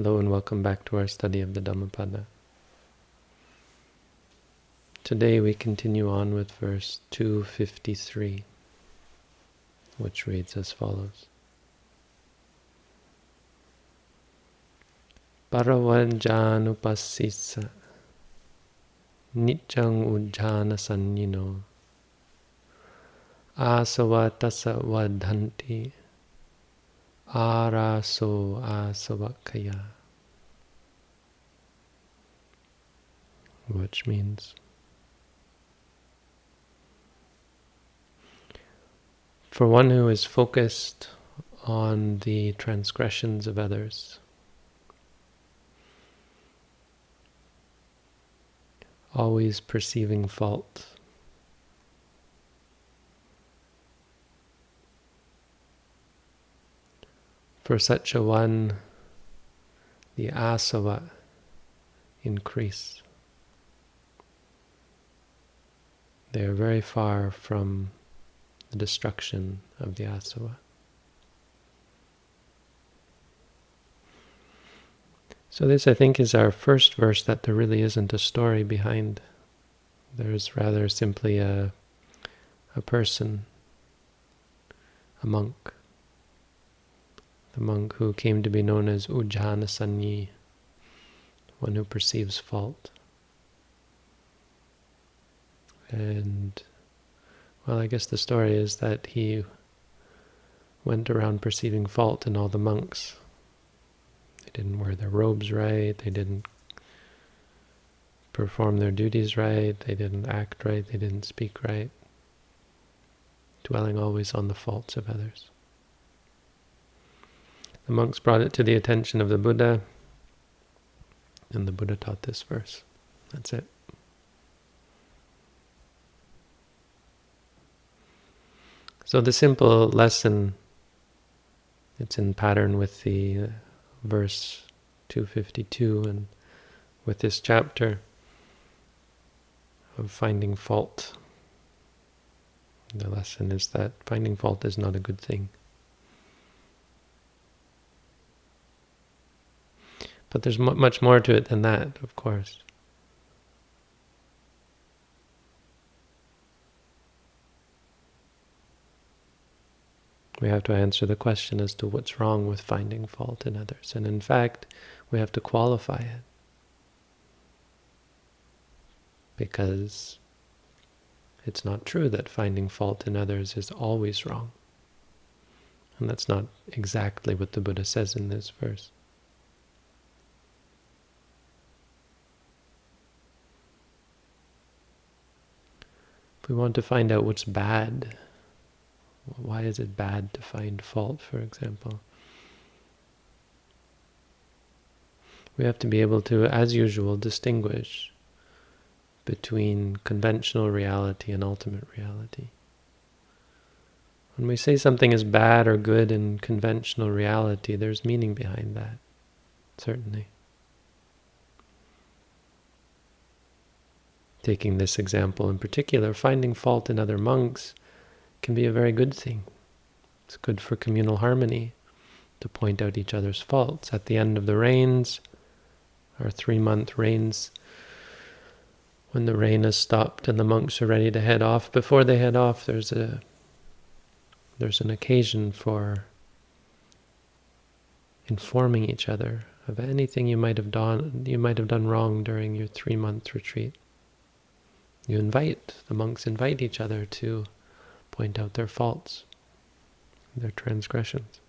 Hello and welcome back to our study of the Dhammapada. Today we continue on with verse 253, which reads as follows. Paravajjanupassissa Nityang ujjhana sannino Asavatasa vadhanti Araso asavakaya. Which means for one who is focused on the transgressions of others, always perceiving fault, For such a one, the asava increase. They are very far from the destruction of the asava. So this, I think, is our first verse that there really isn't a story behind. There's rather simply a, a person, a monk, the monk who came to be known as Ujjhana Sanyi, one who perceives fault. And, well, I guess the story is that he went around perceiving fault in all the monks. They didn't wear their robes right, they didn't perform their duties right, they didn't act right, they didn't speak right, dwelling always on the faults of others. The monks brought it to the attention of the Buddha, and the Buddha taught this verse. That's it. So the simple lesson, it's in pattern with the uh, verse 252 and with this chapter of finding fault. The lesson is that finding fault is not a good thing. But there's much more to it than that, of course. We have to answer the question as to what's wrong with finding fault in others. And in fact, we have to qualify it. Because it's not true that finding fault in others is always wrong. And that's not exactly what the Buddha says in this verse. We want to find out what's bad, why is it bad to find fault, for example? We have to be able to, as usual, distinguish between conventional reality and ultimate reality. When we say something is bad or good in conventional reality, there's meaning behind that, certainly. Taking this example in particular, finding fault in other monks can be a very good thing. It's good for communal harmony to point out each other's faults. At the end of the rains, our three-month rains, when the rain has stopped and the monks are ready to head off, before they head off, there's a there's an occasion for informing each other of anything you might have done you might have done wrong during your three-month retreat. You invite, the monks invite each other to point out their faults, their transgressions.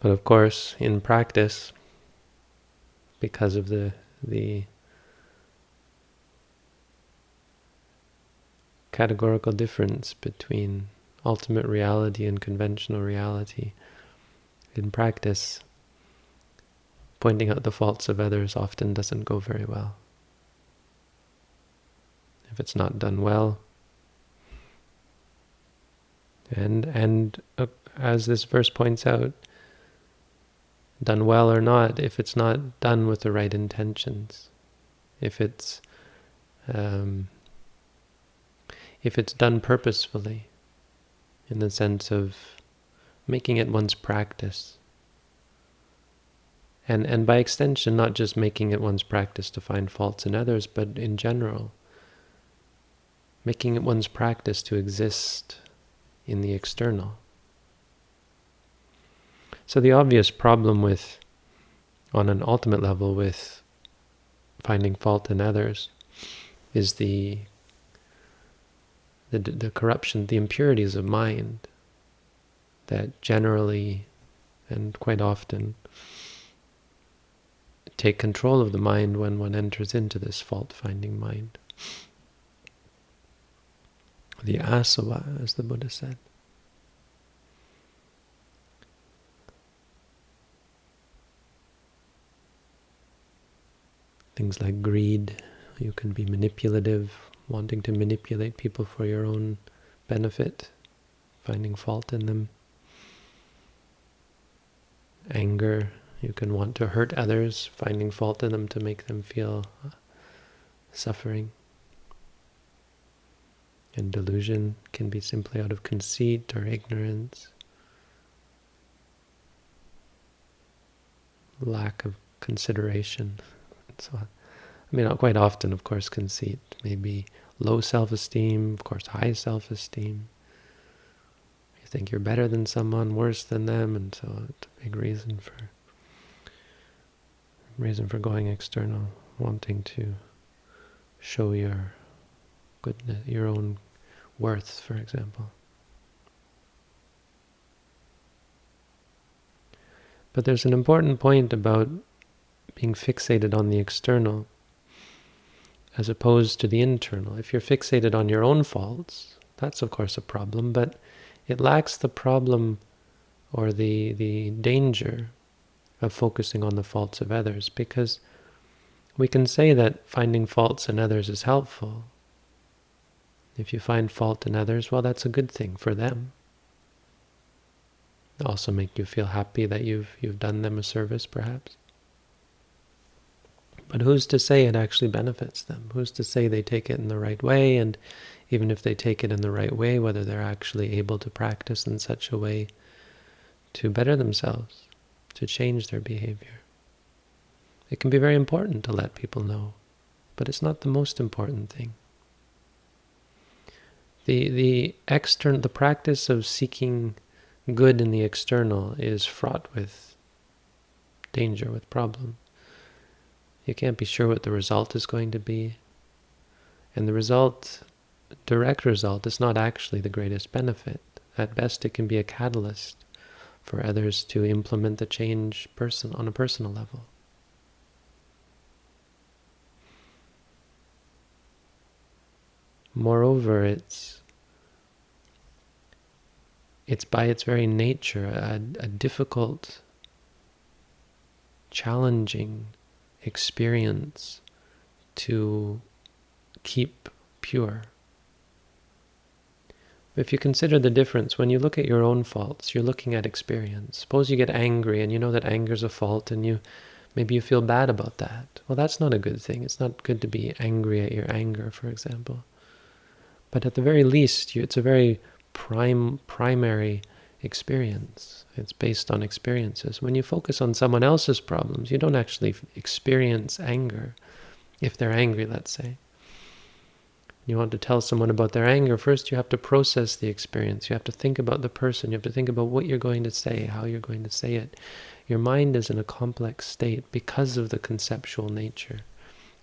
But of course, in practice, because of the the categorical difference between ultimate reality and conventional reality. In practice, pointing out the faults of others often doesn't go very well. If it's not done well, and and uh, as this verse points out, done well or not, if it's not done with the right intentions, if it's um, if it's done purposefully, in the sense of making it one's practice. And, and by extension, not just making it one's practice to find faults in others, but in general, making it one's practice to exist in the external. So the obvious problem with, on an ultimate level, with finding fault in others is the the, the corruption, the impurities of mind that generally and quite often take control of the mind when one enters into this fault-finding mind. The asava, as the Buddha said. Things like greed, you can be manipulative, wanting to manipulate people for your own benefit, finding fault in them. Anger, you can want to hurt others, finding fault in them to make them feel uh, suffering. And delusion can be simply out of conceit or ignorance, lack of consideration, and so on. I mean, quite often, of course, conceit. Maybe low self-esteem, of course, high self-esteem. You think you're better than someone, worse than them, and so it's a big reason for reason for going external, wanting to show your goodness, your own worth, for example. But there's an important point about being fixated on the external as opposed to the internal. If you're fixated on your own faults, that's of course a problem, but it lacks the problem or the, the danger of focusing on the faults of others because we can say that finding faults in others is helpful. If you find fault in others, well, that's a good thing for them. also make you feel happy that you've you've done them a service, perhaps. But who's to say it actually benefits them? Who's to say they take it in the right way? And even if they take it in the right way, whether they're actually able to practice in such a way to better themselves, to change their behavior. It can be very important to let people know, but it's not the most important thing. The, the, external, the practice of seeking good in the external is fraught with danger, with problems. You can't be sure what the result is going to be. And the result, direct result, is not actually the greatest benefit. At best, it can be a catalyst for others to implement the change person on a personal level. Moreover, it's it's by its very nature a, a difficult, challenging experience to keep pure. If you consider the difference, when you look at your own faults, you're looking at experience. Suppose you get angry and you know that anger is a fault and you maybe you feel bad about that. Well, that's not a good thing. It's not good to be angry at your anger, for example. But at the very least, you, it's a very prime, primary experience. It's based on experiences. When you focus on someone else's problems, you don't actually experience anger. If they're angry, let's say. You want to tell someone about their anger, first you have to process the experience. You have to think about the person. You have to think about what you're going to say, how you're going to say it. Your mind is in a complex state because of the conceptual nature.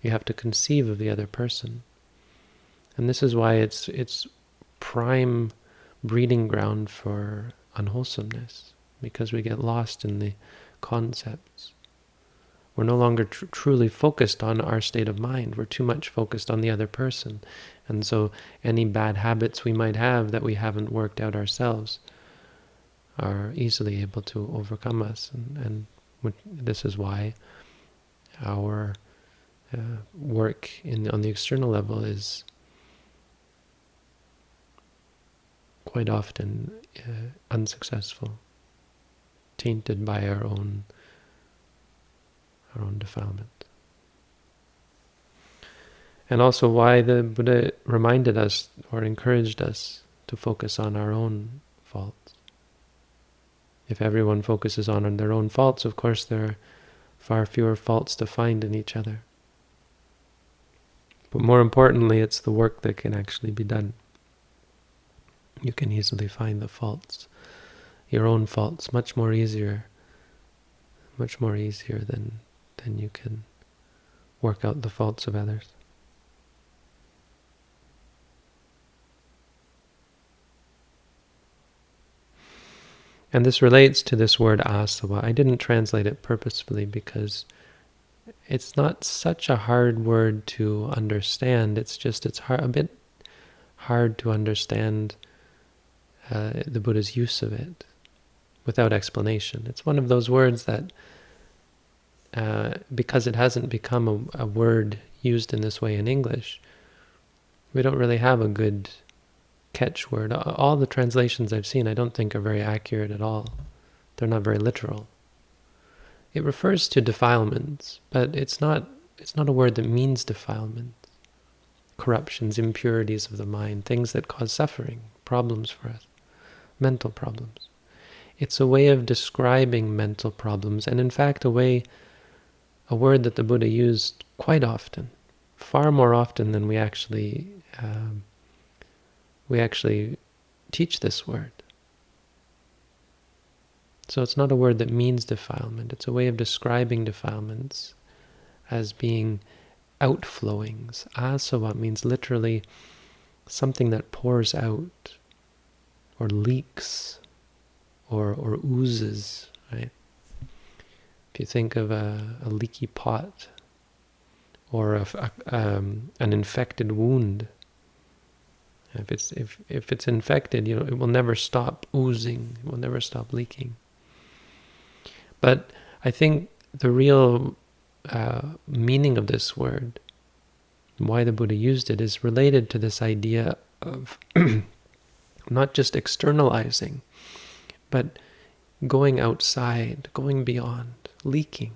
You have to conceive of the other person. And this is why it's it's prime breeding ground for unwholesomeness because we get lost in the concepts. We're no longer tr truly focused on our state of mind. We're too much focused on the other person. And so any bad habits we might have that we haven't worked out ourselves are easily able to overcome us. And, and this is why our uh, work in on the external level is quite often uh, unsuccessful, tainted by our own our own defilement. And also why the Buddha reminded us or encouraged us to focus on our own faults. If everyone focuses on their own faults, of course there are far fewer faults to find in each other. But more importantly, it's the work that can actually be done. You can easily find the faults, your own faults, much more easier, much more easier than, than you can work out the faults of others. And this relates to this word asava. I didn't translate it purposefully because it's not such a hard word to understand. It's just it's hard, a bit hard to understand uh, the Buddha's use of it without explanation. It's one of those words that, uh, because it hasn't become a, a word used in this way in English, we don't really have a good catchword. All the translations I've seen I don't think are very accurate at all. They're not very literal. It refers to defilements, but it's not it's not a word that means defilement. Corruptions, impurities of the mind, things that cause suffering, problems for us, mental problems. It's a way of describing mental problems, and in fact a way, a word that the Buddha used quite often, far more often than we actually um, we actually teach this word. So it's not a word that means defilement. It's a way of describing defilements as being outflowings. Asava means literally something that pours out or leaks or, or oozes, right? If you think of a, a leaky pot or a, a, um, an infected wound, if it's if if it's infected, you know, it will never stop oozing. It will never stop leaking. But I think the real uh, meaning of this word, why the Buddha used it, is related to this idea of not just externalizing, but going outside, going beyond, leaking,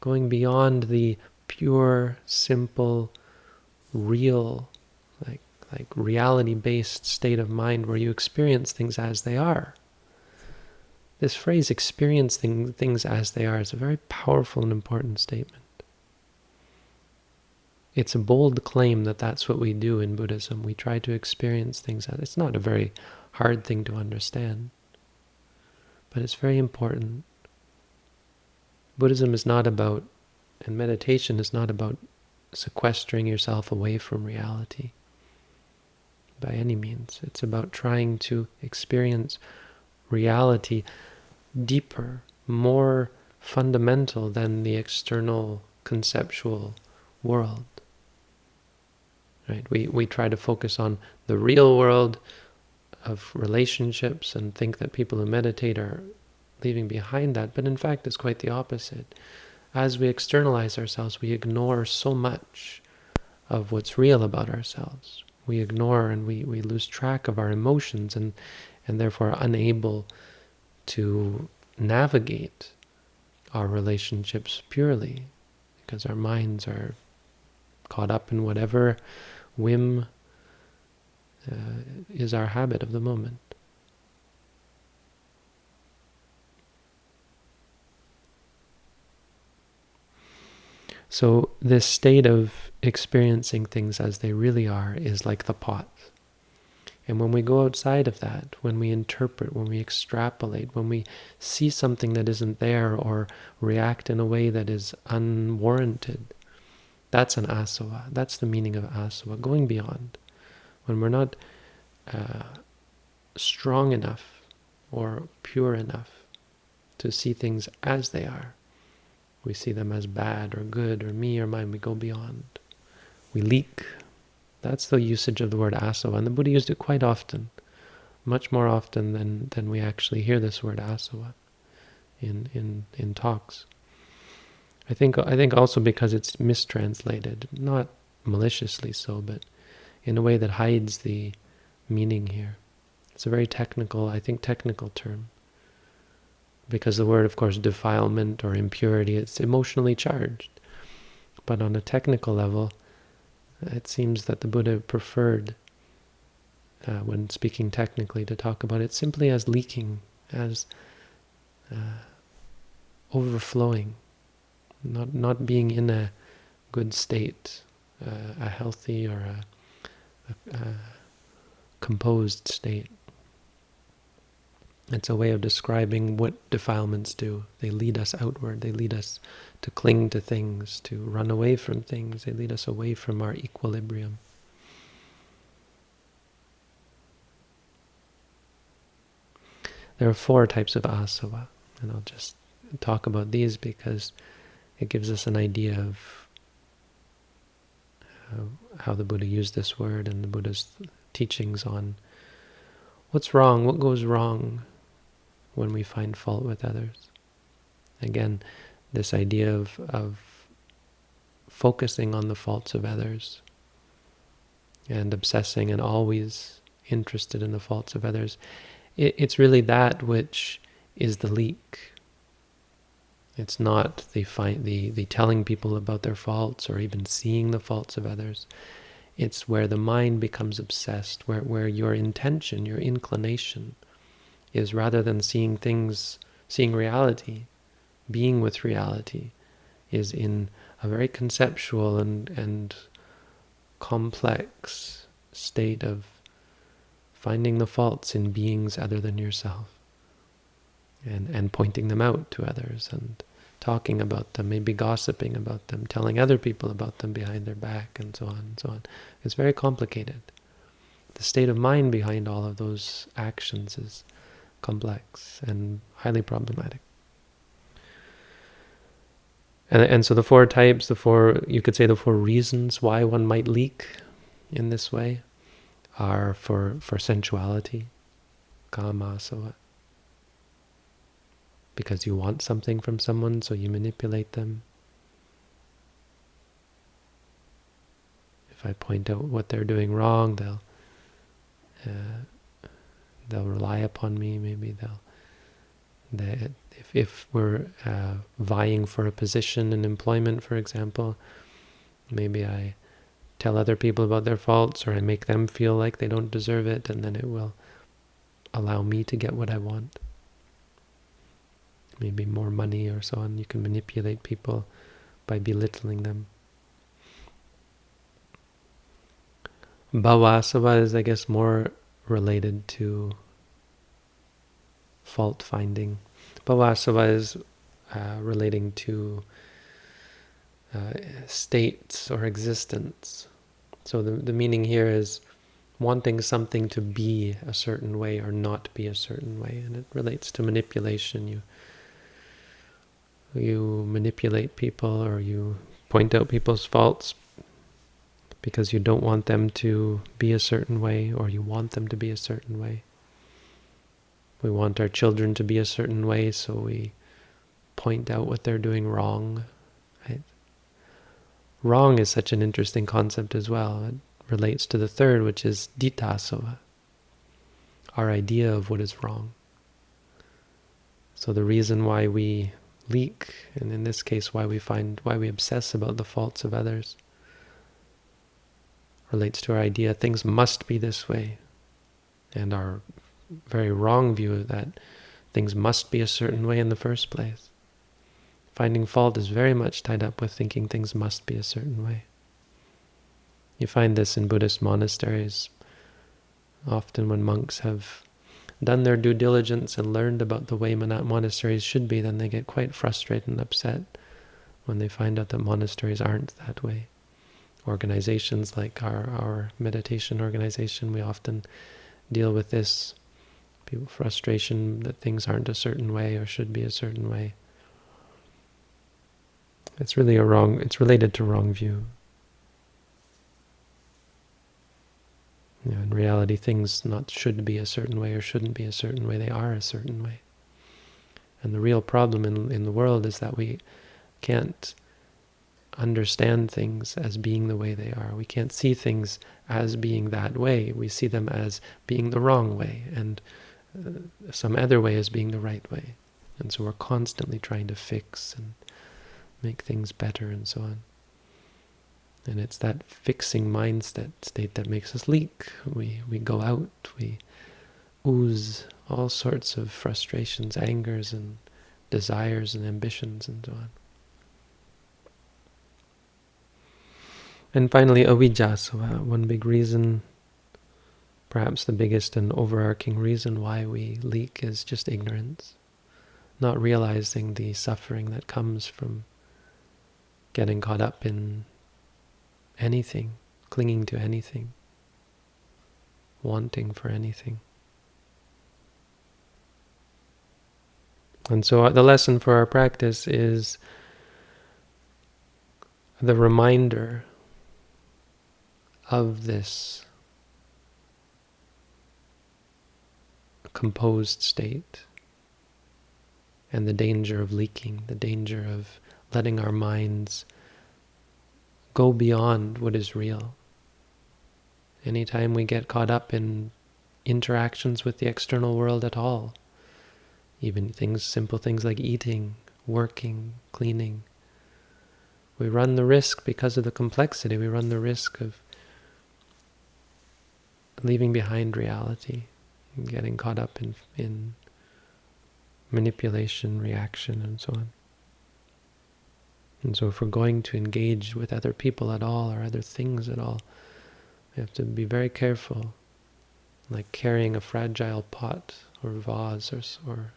going beyond the pure, simple, real, like like reality-based state of mind where you experience things as they are. This phrase, experiencing things as they are, is a very powerful and important statement. It's a bold claim that that's what we do in Buddhism. We try to experience things it's not a very hard thing to understand, but it's very important. Buddhism is not about, and meditation is not about sequestering yourself away from reality by any means. It's about trying to experience reality deeper, more fundamental than the external conceptual world. Right? We, we try to focus on the real world of relationships and think that people who meditate are leaving behind that, but in fact it's quite the opposite. As we externalize ourselves, we ignore so much of what's real about ourselves. We ignore and we, we lose track of our emotions and, and therefore are unable to navigate our relationships purely because our minds are caught up in whatever whim uh, is our habit of the moment. So this state of experiencing things as they really are is like the pot. And when we go outside of that, when we interpret, when we extrapolate, when we see something that isn't there or react in a way that is unwarranted, that's an asava. That's the meaning of asava, going beyond. When we're not uh, strong enough or pure enough to see things as they are, we see them as bad or good or me or mine, we go beyond. We leak that's the usage of the word asava, and the Buddha used it quite often, much more often than, than we actually hear this word asava in, in, in talks. I think I think also because it's mistranslated, not maliciously so, but in a way that hides the meaning here. It's a very technical, I think, technical term. Because the word, of course, defilement or impurity, it's emotionally charged. But on a technical level, it seems that the Buddha preferred, uh, when speaking technically, to talk about it simply as leaking, as uh, overflowing, not not being in a good state, uh, a healthy or a, a, a composed state. It's a way of describing what defilements do. They lead us outward. They lead us to cling to things, to run away from things. They lead us away from our equilibrium. There are four types of asava, and I'll just talk about these because it gives us an idea of uh, how the Buddha used this word and the Buddha's teachings on what's wrong, what goes wrong when we find fault with others. Again, this idea of, of focusing on the faults of others and obsessing and always interested in the faults of others, it, it's really that which is the leak. It's not the, the, the telling people about their faults or even seeing the faults of others. It's where the mind becomes obsessed, where, where your intention, your inclination, is rather than seeing things, seeing reality, being with reality, is in a very conceptual and, and complex state of finding the faults in beings other than yourself and, and pointing them out to others and talking about them, maybe gossiping about them, telling other people about them behind their back, and so on and so on. It's very complicated. The state of mind behind all of those actions is complex and highly problematic. And, and so the four types, the four, you could say the four reasons why one might leak in this way are for, for sensuality, kama, so because you want something from someone, so you manipulate them. If I point out what they're doing wrong, they'll uh, they'll rely upon me. Maybe they'll they, if if we're uh, vying for a position in employment, for example, maybe I tell other people about their faults, or I make them feel like they don't deserve it, and then it will allow me to get what I want maybe more money or so on. You can manipulate people by belittling them. Bhavasava is, I guess, more related to fault finding. Bhavasava is uh, relating to uh, states or existence. So the, the meaning here is wanting something to be a certain way or not be a certain way. And it relates to manipulation. You you manipulate people or you point out people's faults because you don't want them to be a certain way or you want them to be a certain way. We want our children to be a certain way, so we point out what they're doing wrong. Right? Wrong is such an interesting concept as well. It relates to the third, which is ditthasava, our idea of what is wrong. So the reason why we leak, and in this case, why we find why we obsess about the faults of others, relates to our idea things must be this way, and our very wrong view of that things must be a certain way in the first place. Finding fault is very much tied up with thinking things must be a certain way. You find this in Buddhist monasteries. Often when monks have done their due diligence and learned about the way monat monasteries should be, then they get quite frustrated and upset when they find out that monasteries aren't that way. Organizations like our, our meditation organization, we often deal with this frustration that things aren't a certain way or should be a certain way. It's really a wrong, it's related to wrong view. Know, in reality, things not should be a certain way or shouldn't be a certain way. They are a certain way. And the real problem in, in the world is that we can't understand things as being the way they are. We can't see things as being that way. We see them as being the wrong way and uh, some other way as being the right way. And so we're constantly trying to fix and make things better and so on. And it's that fixing mindset state that makes us leak. We, we go out, we ooze all sorts of frustrations, angers, and desires and ambitions and so on. And finally, avijja. So uh, one big reason, perhaps the biggest and overarching reason why we leak is just ignorance. Not realizing the suffering that comes from getting caught up in anything, clinging to anything, wanting for anything. And so uh, the lesson for our practice is the reminder of this composed state and the danger of leaking, the danger of letting our minds go beyond what is real. Anytime we get caught up in interactions with the external world at all, even things, simple things like eating, working, cleaning, we run the risk because of the complexity, we run the risk of leaving behind reality, and getting caught up in, in manipulation, reaction, and so on. And so if we're going to engage with other people at all or other things at all, we have to be very careful, like carrying a fragile pot or vase or, or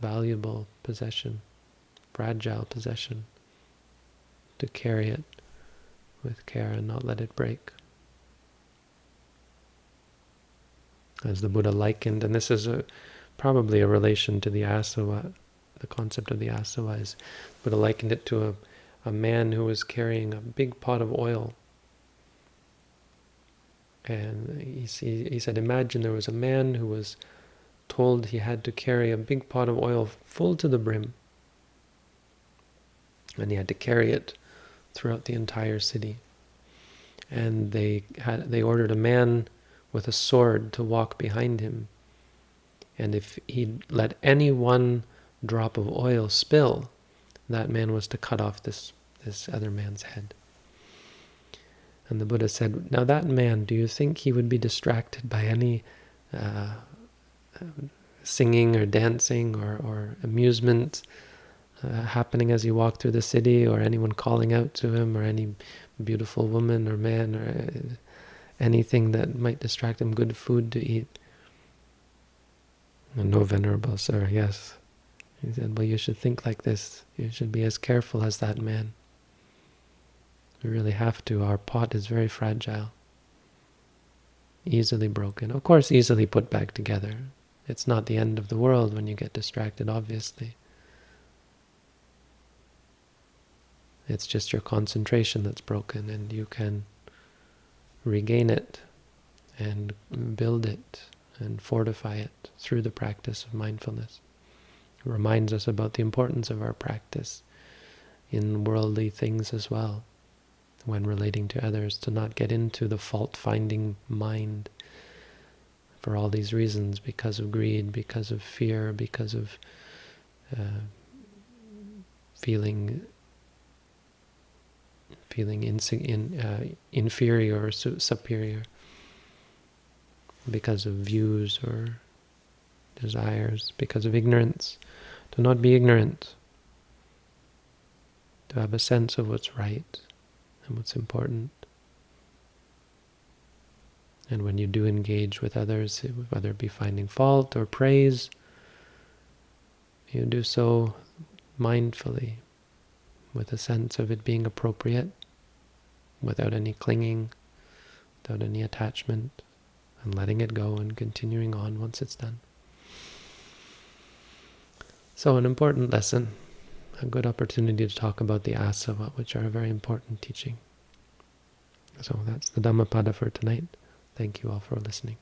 valuable possession, fragile possession, to carry it with care and not let it break. As the Buddha likened, and this is a, probably a relation to the asava, the concept of the asava is, Buddha likened it to a, a man who was carrying a big pot of oil. And he, he said, imagine there was a man who was told he had to carry a big pot of oil full to the brim. And he had to carry it throughout the entire city. And they had they ordered a man with a sword to walk behind him. And if he let any one drop of oil spill, that man was to cut off this, this other man's head. And the Buddha said, now that man, do you think he would be distracted by any uh, singing or dancing or, or amusement uh, happening as he walked through the city or anyone calling out to him or any beautiful woman or man or uh, anything that might distract him, good food to eat. No, venerable sir, yes. He said, well, you should think like this. You should be as careful as that man. We really have to. Our pot is very fragile. Easily broken. Of course, easily put back together. It's not the end of the world when you get distracted, obviously. It's just your concentration that's broken and you can regain it and build it and fortify it through the practice of mindfulness. Reminds us about the importance of our practice in worldly things as well, when relating to others, to not get into the fault-finding mind for all these reasons, because of greed, because of fear, because of uh, feeling feeling in, in, uh, inferior or superior because of views or desires, because of ignorance. To not be ignorant, to have a sense of what's right and what's important. And when you do engage with others, whether it be finding fault or praise, you do so mindfully, with a sense of it being appropriate, without any clinging, without any attachment, and letting it go and continuing on once it's done. So an important lesson, a good opportunity to talk about the asava, which are a very important teaching. So that's the Dhammapada for tonight. Thank you all for listening.